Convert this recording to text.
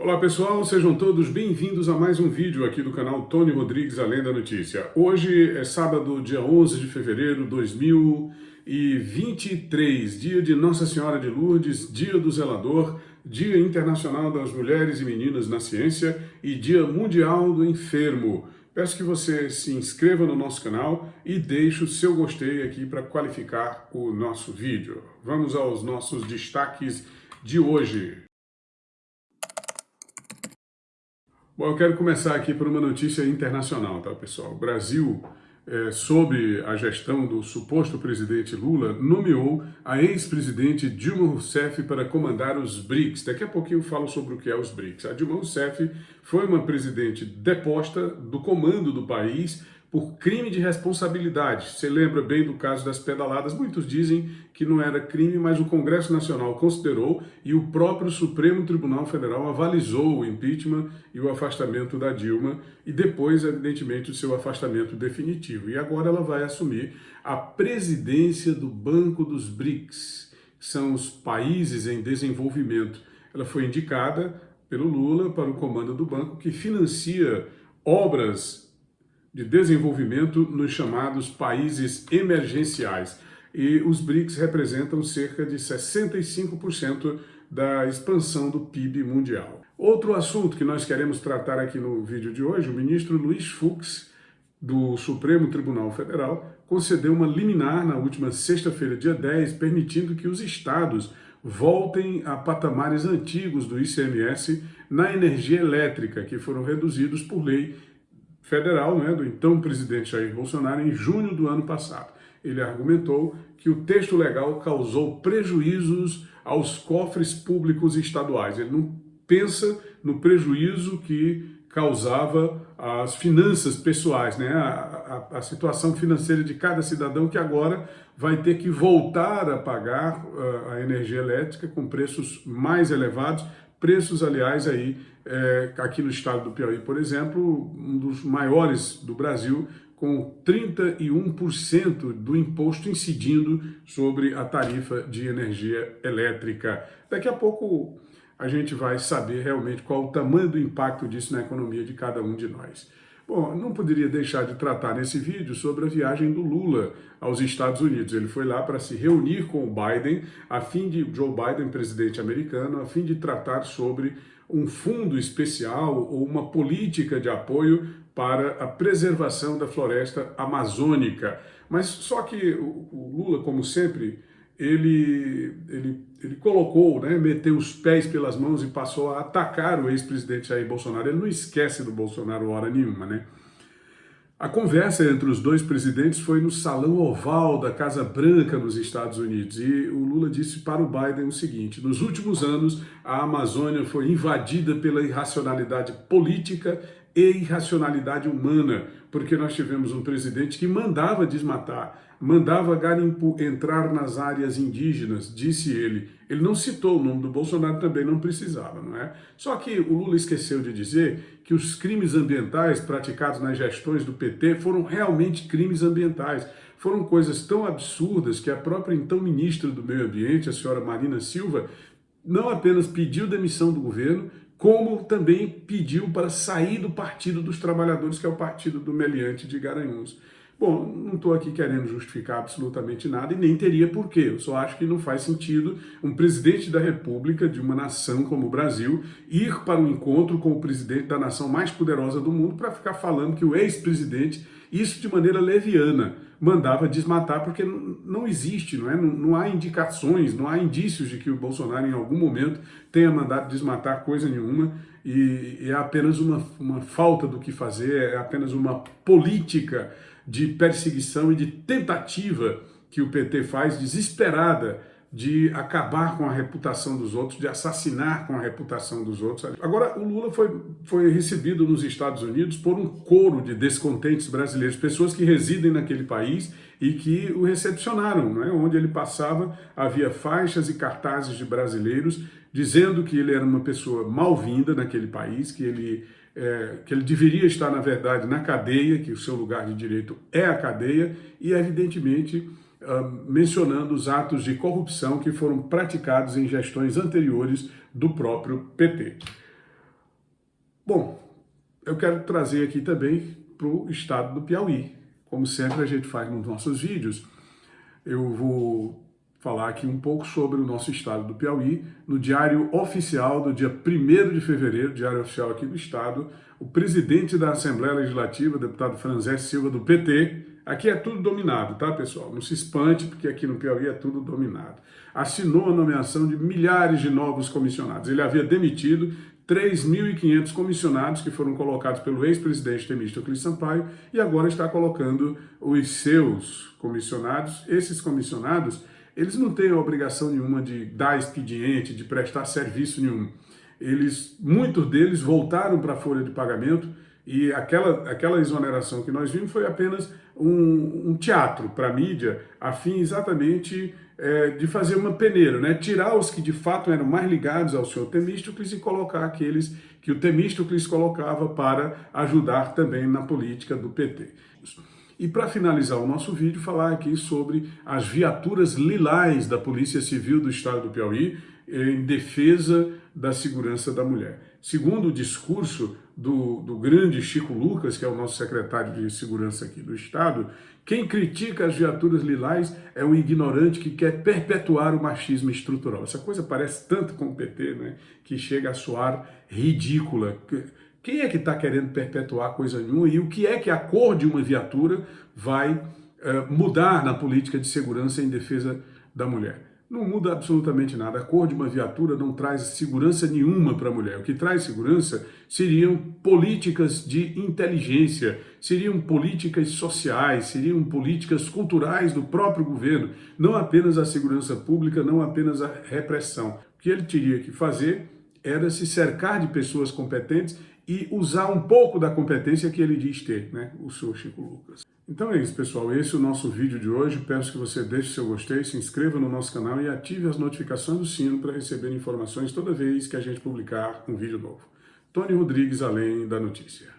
Olá pessoal, sejam todos bem-vindos a mais um vídeo aqui do canal Tony Rodrigues Além da Notícia. Hoje é sábado, dia 11 de fevereiro de 2023, dia de Nossa Senhora de Lourdes, dia do Zelador, dia internacional das mulheres e meninas na ciência e dia mundial do enfermo. Peço que você se inscreva no nosso canal e deixe o seu gostei aqui para qualificar o nosso vídeo. Vamos aos nossos destaques de hoje. Bom, eu quero começar aqui por uma notícia internacional, tá, pessoal? O Brasil, é, sob a gestão do suposto presidente Lula, nomeou a ex-presidente Dilma Rousseff para comandar os BRICS. Daqui a pouquinho eu falo sobre o que é os BRICS. A Dilma Rousseff foi uma presidente deposta do comando do país por crime de responsabilidade. Você lembra bem do caso das pedaladas? Muitos dizem que não era crime, mas o Congresso Nacional considerou e o próprio Supremo Tribunal Federal avalizou o impeachment e o afastamento da Dilma e depois, evidentemente, o seu afastamento definitivo. E agora ela vai assumir a presidência do Banco dos BRICS, que são os países em desenvolvimento. Ela foi indicada pelo Lula para o comando do banco que financia obras de desenvolvimento nos chamados países emergenciais. E os BRICS representam cerca de 65% da expansão do PIB mundial. Outro assunto que nós queremos tratar aqui no vídeo de hoje, o ministro Luiz Fux, do Supremo Tribunal Federal, concedeu uma liminar na última sexta-feira, dia 10, permitindo que os estados voltem a patamares antigos do ICMS na energia elétrica, que foram reduzidos por lei federal né, do então presidente Jair Bolsonaro em junho do ano passado. Ele argumentou que o texto legal causou prejuízos aos cofres públicos estaduais. Ele não pensa no prejuízo que causava as finanças pessoais, né? A, a, a, situação financeira de cada cidadão que agora vai ter que voltar a pagar uh, a energia elétrica com preços mais elevados Preços, aliás, aí, é, aqui no estado do Piauí, por exemplo, um dos maiores do Brasil, com 31% do imposto incidindo sobre a tarifa de energia elétrica. Daqui a pouco a gente vai saber realmente qual o tamanho do impacto disso na economia de cada um de nós. Bom, não poderia deixar de tratar nesse vídeo sobre a viagem do Lula aos Estados Unidos. Ele foi lá para se reunir com o Biden, a fim de Joe Biden, presidente americano, a fim de tratar sobre um fundo especial ou uma política de apoio para a preservação da floresta amazônica. Mas só que o Lula, como sempre, ele, ele, ele colocou, né, meteu os pés pelas mãos e passou a atacar o ex-presidente Jair Bolsonaro. Ele não esquece do Bolsonaro hora nenhuma, né? A conversa entre os dois presidentes foi no salão oval da Casa Branca nos Estados Unidos e o Lula disse para o Biden o seguinte, nos últimos anos a Amazônia foi invadida pela irracionalidade política e irracionalidade humana, porque nós tivemos um presidente que mandava desmatar, mandava garimpo entrar nas áreas indígenas, disse ele. Ele não citou o nome do Bolsonaro, também não precisava, não é? Só que o Lula esqueceu de dizer que os crimes ambientais praticados nas gestões do PT foram realmente crimes ambientais. Foram coisas tão absurdas que a própria então ministra do Meio Ambiente, a senhora Marina Silva, não apenas pediu demissão do governo, como também pediu para sair do Partido dos Trabalhadores, que é o partido do Meliante de Garanhuns. Bom, não estou aqui querendo justificar absolutamente nada e nem teria porquê. Eu só acho que não faz sentido um presidente da República de uma nação como o Brasil ir para um encontro com o presidente da nação mais poderosa do mundo para ficar falando que o ex-presidente, isso de maneira leviana, mandava desmatar, porque não existe, não, é? Não, não, há indicações, não há indícios de que o Bolsonaro em algum momento tenha mandado desmatar coisa nenhuma e, e é apenas uma, uma falta do que fazer, é apenas uma política de perseguição e de tentativa que o PT faz desesperada de acabar com a reputação dos outros, de assassinar com a reputação dos outros. Agora, o Lula foi, foi recebido nos Estados Unidos por um coro de descontentes brasileiros, pessoas que residem naquele país e que o recepcionaram, não é? onde ele passava havia faixas e cartazes de brasileiros dizendo que ele era uma pessoa mal-vinda naquele país, que ele, é, que ele deveria estar, na verdade, na cadeia, que o seu lugar de direito é a cadeia, e, evidentemente, mencionando os atos de corrupção que foram praticados em gestões anteriores do próprio PT. Bom, eu quero trazer aqui também para o estado do Piauí. Como sempre a gente faz nos nossos vídeos, eu vou falar aqui um pouco sobre o nosso estado do Piauí. No diário oficial do dia 1 de fevereiro, diário oficial aqui do estado, o presidente da Assembleia Legislativa, deputado Franzé Silva, do PT, aqui é tudo dominado, tá, pessoal? Não se espante, porque aqui no Piauí é tudo dominado. Assinou a nomeação de milhares de novos comissionados. Ele havia demitido 3.500 comissionados que foram colocados pelo ex-presidente Temístocles Sampaio e agora está colocando os seus comissionados. Esses comissionados, eles não têm a obrigação nenhuma de dar expediente, de prestar serviço nenhum. Eles, muitos deles voltaram para a folha de pagamento e aquela, aquela exoneração que nós vimos foi apenas um, um teatro para a mídia, a fim exatamente é, de fazer uma peneira, né? tirar os que de fato eram mais ligados ao senhor Temístocles e colocar aqueles que o Temístocles colocava para ajudar também na política do PT. E para finalizar o nosso vídeo, falar aqui sobre as viaturas lilás da Polícia Civil do Estado do Piauí em defesa da segurança da mulher. Segundo o discurso do, do grande Chico Lucas, que é o nosso secretário de Segurança aqui do Estado, quem critica as viaturas lilás é um ignorante que quer perpetuar o machismo estrutural. Essa coisa parece tanto com o PT, né, que chega a soar ridícula. Quem é que está querendo perpetuar coisa nenhuma e o que é que a cor de uma viatura vai uh, mudar na política de segurança em defesa da mulher? Não muda absolutamente nada. A cor de uma viatura não traz segurança nenhuma para a mulher. O que traz segurança seriam políticas de inteligência, seriam políticas sociais, seriam políticas culturais do próprio governo, não apenas a segurança pública, não apenas a repressão. O que ele teria que fazer era se cercar de pessoas competentes e usar um pouco da competência que ele diz ter, né? o senhor Chico Lucas. Então é isso, pessoal. Esse é o nosso vídeo de hoje. Peço que você deixe seu gostei, se inscreva no nosso canal e ative as notificações do sino para receber informações toda vez que a gente publicar um vídeo novo. Tony Rodrigues, Além da Notícia.